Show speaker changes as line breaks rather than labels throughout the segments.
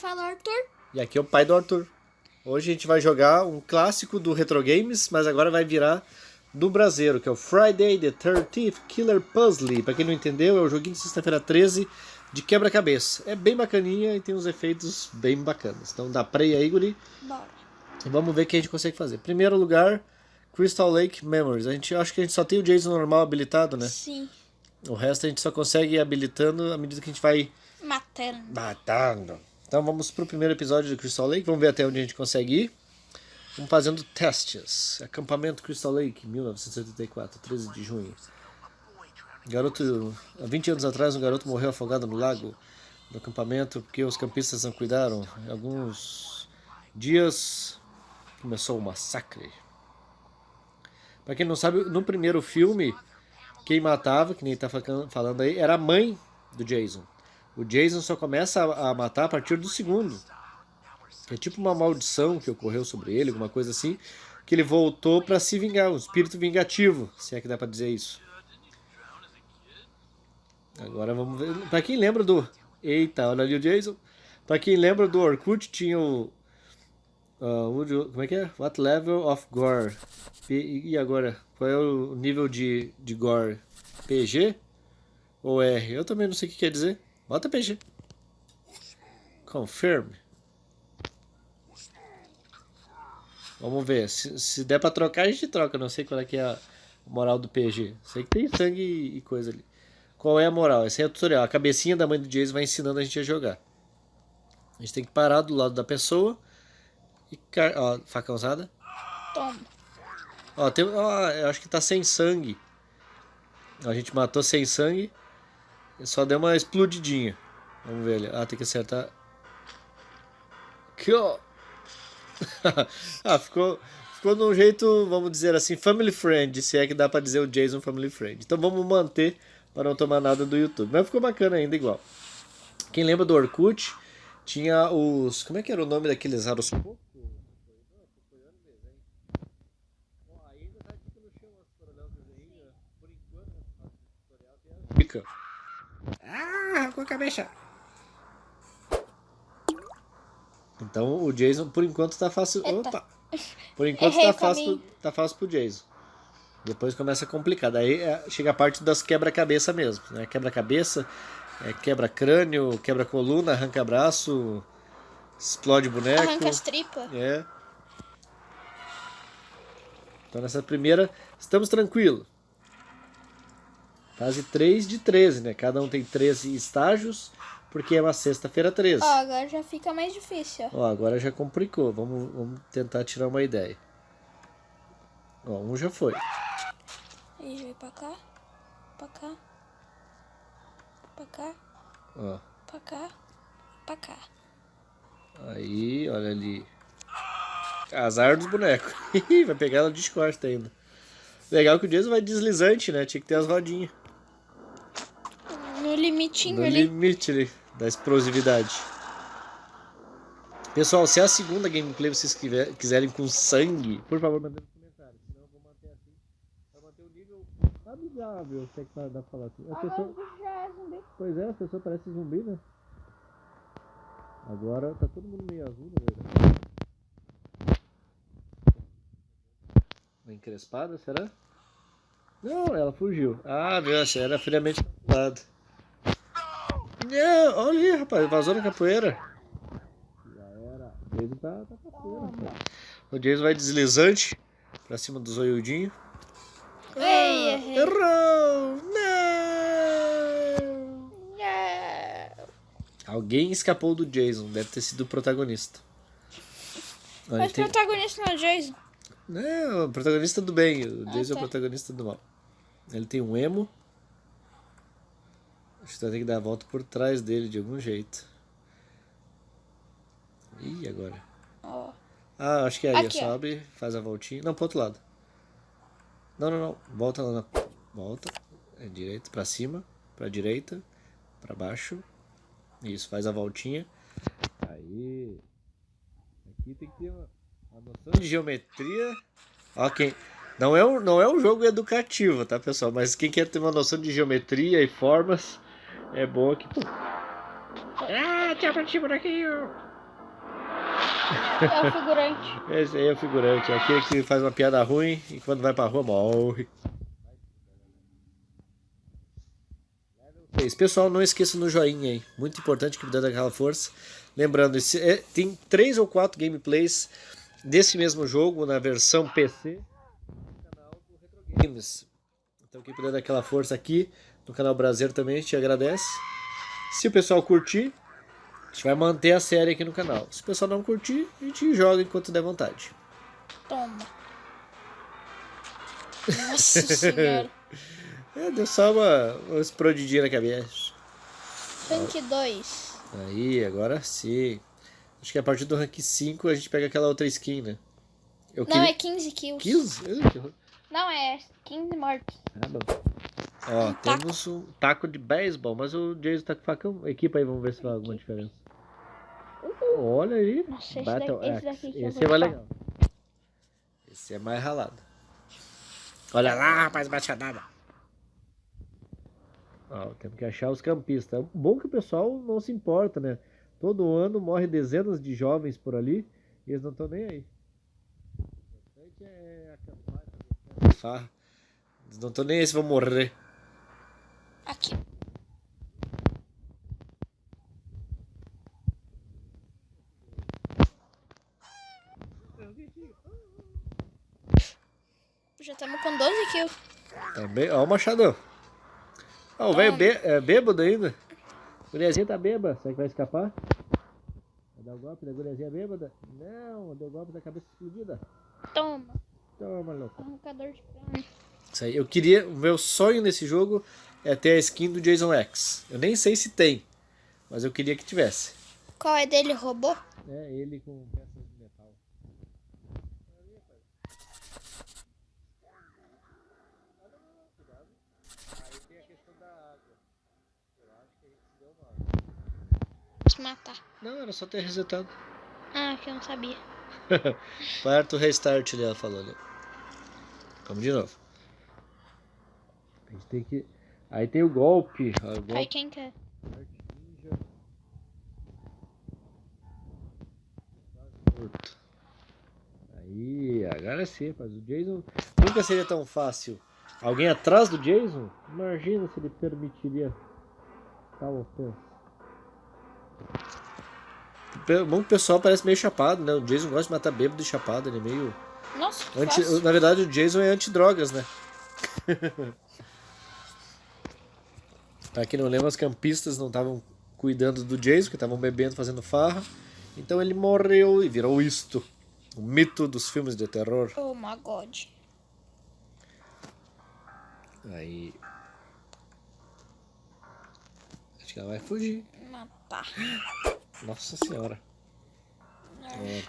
fala Arthur.
E aqui é o pai do Arthur. Hoje a gente vai jogar um clássico do Retro Games, mas agora vai virar do brasileiro, que é o Friday the 13th Killer Puzzle. Pra quem não entendeu, é o joguinho de sexta-feira 13 de quebra-cabeça. É bem bacaninha e tem uns efeitos bem bacanas. Então dá play aí, Guri.
Bora.
E vamos ver o que a gente consegue fazer. Primeiro lugar, Crystal Lake Memories. A gente acho que a gente só tem o Jason normal habilitado, né?
Sim.
O resto a gente só consegue ir habilitando à medida que a gente vai
Matando.
matando. Então vamos pro primeiro episódio do Crystal Lake. Vamos ver até onde a gente consegue ir. Vamos fazendo testes. Acampamento Crystal Lake, 1984, 13 de junho. Garoto, há 20 anos atrás, um garoto morreu afogado no lago do acampamento porque os campistas não cuidaram. Em alguns dias começou o massacre. Pra quem não sabe, no primeiro filme, quem matava, que nem tá facan- falando aí, era a mãe do Jason. O Jason só começa a matar a partir do segundo. É tipo uma maldição que ocorreu sobre ele, alguma coisa assim, que ele voltou pra se vingar, um espírito vingativo, se é que dá pra dizer isso. Agora vamos ver. Pra quem lembra do. Eita, olha ali o Jason. Pra quem lembra do Orkut, tinha o. de- como é que é? What level of gore? P- e agora? Qual é o nível de, de gore? PG? Ou R? Eu também não sei o que quer dizer. Bota PG. Confirm. Vamos ver. Se, se der pra trocar, a gente troca. Não sei qual é que é a moral do PG. Sei que tem sangue e coisa ali. Qual é a moral? Esse é o tutorial. A cabecinha da mãe do Jason vai ensinando a gente a jogar. A gente tem que parar do lado da pessoa. E. car- Ó, faca usada.
Toma.
Ó, tem, ó, eu acho que tá sem sangue. A gente matou sem sangue. Só deu uma explodidinha. Vamos ver ali. Ah, tem que acertar. Aqui, ó. ah, ficou, ficou de um jeito, vamos dizer assim, family friend, se é que dá pra dizer o Jason family friend. Então vamos manter para não tomar nada do YouTube. Mas ficou bacana ainda igual. Quem lembra do Orkut, tinha os... Como é que era o nome daqueles aros Fica. Ah, com a cabeça. Então o Jason por enquanto tá fácil.
Eita.
Opa! Por enquanto
Errei
tá fácil, pro, tá fácil pro Jason. Depois começa a complicar. Daí é, chega a parte das quebra-cabeça mesmo. Né? Quebra-cabeça, é, quebra-crânio, quebra-coluna, arranca-braço, explode boneco.
Arranca as tripas.
É. Então nessa primeira, estamos tranquilos. Fase 3 de 13, né? Cada um tem 13 estágios, porque é uma sexta-feira 13.
Ó, agora já fica mais difícil, ó.
Agora já complicou. Vamos, vamos tentar tirar uma ideia. Ó, um já foi.
Aí vai pra cá, pra cá, pra cá,
Ó,
pra cá, pra cá.
aí, olha ali. Azar dos bonecos. vai pegar ela de ainda. Legal que o Jason vai deslizante, né? Tinha que ter as rodinhas.
Limitinho
No
ali.
limite ali, da explosividade. Pessoal, se é a segunda gameplay vocês quiser- quiserem com sangue, por favor, mandem nos comentários. Senão eu vou manter assim. Pra manter o nível amigável, se é que dá pra falar assim. A pessoa...
já é zumbi.
Pois é, a pessoa parece zumbi, né? Agora tá todo mundo meio azul, na verdade. Uma encrespada, será? Não, ela fugiu. Ah, meu, era friamente calculado. Não, olha aí, rapaz, vazou na capoeira. Já era. O Jason tá, tá capoeira, rapaz. O Jason vai deslizante pra cima do zoiudinho.
Ei, errei.
Errou! Não!
Não.
Alguém escapou do Jason, deve ter sido o protagonista. Olha,
Mas o
tem-
protagonista não é o Jason.
Não, o protagonista do bem, o
Ah,
Jason é o
tá.
protagonista do mal. Ele tem um emo. Que vai ter que dar a volta por trás dele de algum jeito. Ih, agora.
Ó.
Ah, acho que é aí,
Aqui, ó.
sobe, faz a voltinha. Não, pro outro lado. Não, não, não. Volta lá na. Volta. É direita, pra cima, pra direita, pra baixo. Isso, faz a voltinha. Aí. Aqui tem que ter uma, uma noção de geometria. Ó, quem. Não é, um, não é um jogo educativo, tá, pessoal? Mas quem quer ter uma noção de geometria e formas, é bom aqui. Ah, tchau pra ti por aqui.
É o figurante.
Esse aí é o figurante, é aquele que faz uma piada ruim e quando vai pra rua morre. Pessoal, não esqueça no joinha aí. Muito importante que me dando aquela força. Lembrando, esse, é, tem três ou quatro gameplays desse mesmo jogo na versão PC no canal do Retro Games. Então quem puder dar aquela força aqui no canal Brasileiro também, a gente agradece. Se o pessoal curtir, a gente vai manter a série aqui no canal. Se o pessoal não curtir, a gente joga enquanto der vontade.
Toma. Nossa senhora.
É, deu só uma, uma explodidinha na cabeça.
Rank 2.
Aí, agora sim. Acho que a partir do rank 5 a gente pega aquela outra skin, né? Eu
Não, é 15 kills.
15? Ih, que horror.
Não, é 15 mortos.
Ah, bom. Ó,
Um taco.
temos um taco de beisebol, mas o Jason tá com facão. Equipa aí, vamos ver se faz alguma diferença. Olha aí.
Nossa, esse
Battle
daqui- esse daqui
Esse
vou
é mais legal. Esse é mais ralado. Olha lá, rapaz, machadada. Ó, temos que achar os campistas. Bom que o pessoal não se importa, né? Todo ano morre dezenas de jovens por ali e eles não estão nem aí. O importante é acampar. Eles não estão nem aí se vão morrer.
Aqui. Já estamos com 12 kills.
Também, ó o machadão. Ó, o velho bê- é bêbado ainda. A guriazinha tá bêbada. Será que vai escapar? Vai dar o golpe da guriazinha bêbada? Não, deu o golpe da cabeça explodida.
Toma.
Toma, louco.
Arrancador de crânio.
Isso aí, eu queria. O meu sonho nesse jogo é ter a skin do Jason X. Eu nem sei se tem, mas eu queria que tivesse.
Qual é dele? Robô?
É, ele com peças de metal. Aí tem a questão da água. Eu acho que a gente deu uma.
Se matar.
Não, era só ter resetado.
Ah, que eu não sabia.
Parto restart ela falou ali. Vamos de novo. A gente tem que. Aí tem o golpe. o
Aí
golpe
quem quer?
Aí, agora sim, rapaz. O Jason nunca seria tão fácil. Alguém atrás do Jason? Imagina se ele permitiria tal ofensa. Pe- Bom que o pessoal parece meio chapado, né? O Jason gosta de matar bêbado e chapado, ele é meio.
Nossa, que
Anti... Na verdade, o Jason é anti-drogas, né? pra quem não lembra, os campistas não estavam cuidando do Jason, que estavam bebendo, fazendo farra. Então ele morreu e virou isto. O mito dos filmes de terror.
Oh my god.
Aí. Acho que ela vai fugir.
Matar.
Nossa senhora. É.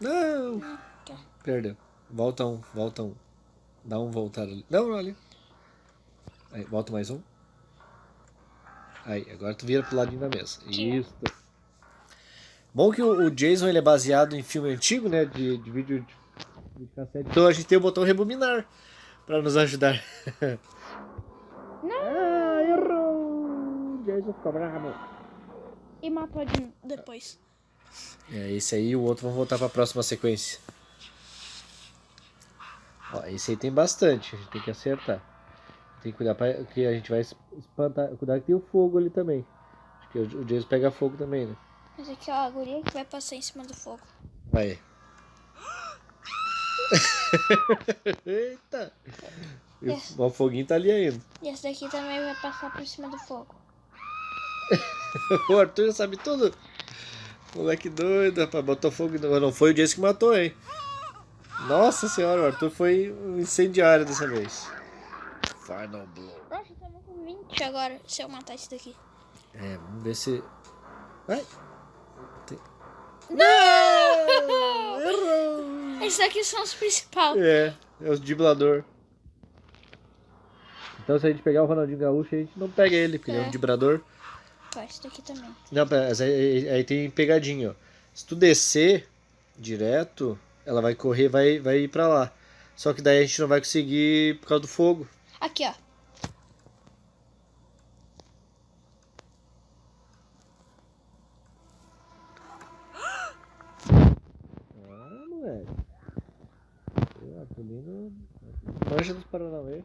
Não! Perdeu. Volta um, volta um. Dá um voltar ali. Não, não, ali. Aí, volta mais um. Aí, agora tu vira pro ladinho da mesa. Isso. Bom que o, o Jason ele é baseado em filme antigo, né? De, de vídeo de, de cassete. Então a gente tem o botão rebobinar pra nos ajudar. Ah, errou! Jason ficou bravo.
E matou de depois.
É, esse aí e o outro vão voltar pra próxima sequência. Ó, esse aí tem bastante, a gente tem que acertar. Tem que cuidar pra, que a gente vai es- espantar. Cuidar que tem o fogo ali também. Acho que o o Jason pega fogo também, né?
Mas aqui, ó, a guria que vai passar em cima do fogo.
Vai. Eita! O- O foguinho tá ali ainda.
E esse daqui também vai passar por cima do fogo.
O Arthur já sabe tudo. Moleque doido, rapaz. Botou fogo. Não foi o Jason que matou, hein? Nossa senhora, o Arthur foi um incendiário dessa vez. Final Blow.
Nossa, estamos com 20 agora, se eu matar esse daqui.
É, vamos ver se. Vai!
Não!
Errou!
Esses daqui são os principais.
É, é os diblador. Então se a gente pegar o Ronaldinho Gaúcho, a gente não pega ele, porque ele é um
É.
dibrador.
Ó, esse daqui também.
Não, mas aí, aí- tem pegadinha, ó. Se tu descer direto, ela vai correr, vai, vai ir pra lá. Só que daí a gente não vai conseguir por causa do fogo.
Aqui, ó.
Ah, moleque. Eu acolhendo. Mancha dos Paranauê.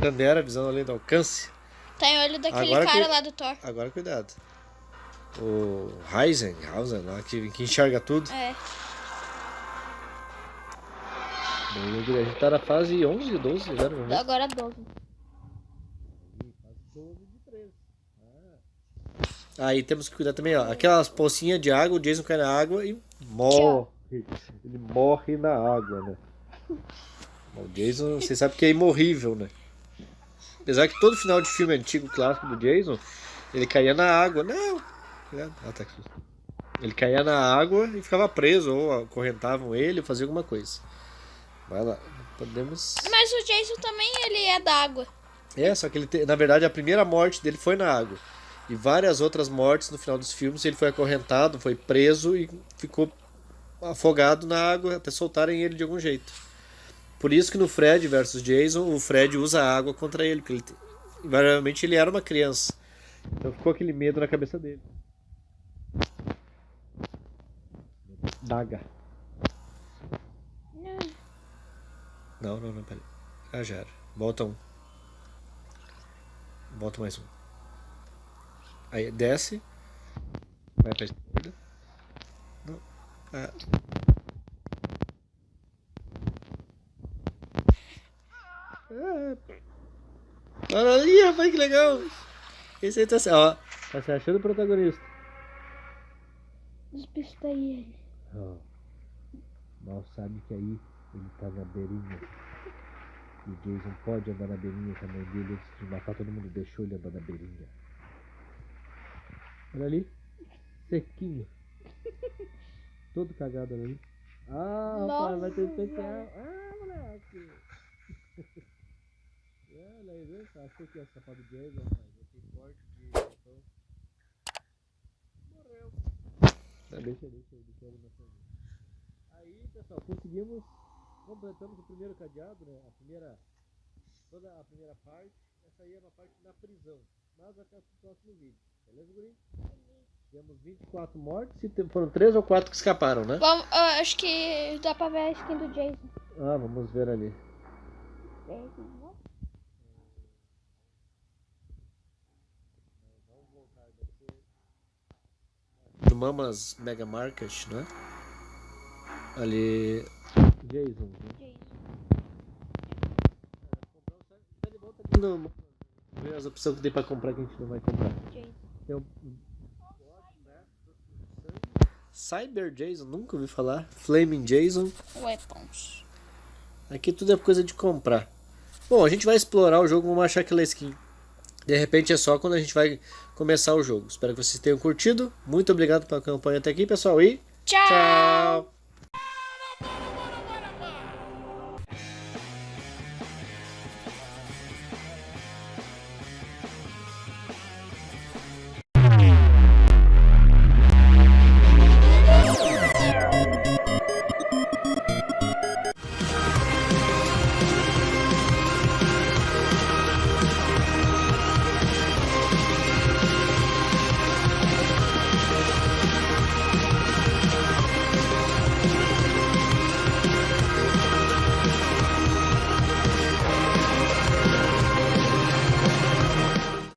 Bandeira visão além do alcance.
Tá em olho daquele
agora
cara lá do Thor.
Agora cuidado. O Heisenhausen lá, que, que enxerga tudo.
É.
A gente tá na fase 11, 12 já, ver.
Agora 12.
Aí temos que cuidar também, ó. Aquelas pocinhas de água, o Jason cai na água e morre. Ele morre na água, né? O Jason, você sabe que é imorrível, né? Apesar que todo final de filme antigo clássico do Jason, ele caía na água. Não! Ah, tá aqui. Ele caía na água e ficava preso, ou acorrentavam ele, ou faziam alguma coisa. Vai lá, podemos.
Mas o Jason também, ele é da água.
É, só que ele te- na verdade a primeira morte dele foi na água. E várias outras mortes no final dos filmes ele foi acorrentado, foi preso e ficou afogado na água até soltarem ele de algum jeito. Por isso que no Fred versus Jason, o Fred usa a água contra ele, porque ele, te- invariavelmente ele era uma criança. Então ficou aquele medo na cabeça dele. Daga. Não, não, não, peraí. Ah, já era. Volta um. Volta mais um. Aí desce. Vai pra esquerda. Não. Ah. Ah. Olha ali, rapaz, que legal. Esse aí tá, se- ó, tá se achando o protagonista.
Despistei ele.
Ó, mal sabe que aí ele tá na beirinha. E o Jason pode andar na beirinha com a mãe dele antes de matar todo mundo. Deixou ele andar na beirinha. Olha ali. Sequinho. Todo cagado ali. Ah, rapaz, vai ter especial. Ah, moleque. Olha aí, viu? Achei que ia escapar do Jason, rapaz. Eu fiquei forte de então. Morreu. Ah, deixa, deixa, deixa ele na. Aí, pessoal, conseguimos, completamos o primeiro cadeado, né? A primeira, toda a primeira parte. Essa aí é uma parte da prisão. Mas até o próximo vídeo. Beleza, guri? Temos 24 mortes e foram 3 ou 4 que escaparam, né?
Vamos, ah, acho que dá pra ver a skin do Jason.
Ah, vamos ver ali. No Mamas Mega Market, né? Ali. Jason. né? No- Ver as opções que tem pra comprar que a gente não vai comprar.
Jason.
Tem um... Cyber Jason, nunca ouvi falar. Flaming Jason.
Weapons.
Aqui tudo é coisa de comprar. Bom, a gente vai explorar o jogo, vamos achar aquela skin. De repente é só quando a gente vai começar o jogo. Espero que vocês tenham curtido. Muito obrigado pela campanha até aqui, pessoal. E
Tchau!
tchau!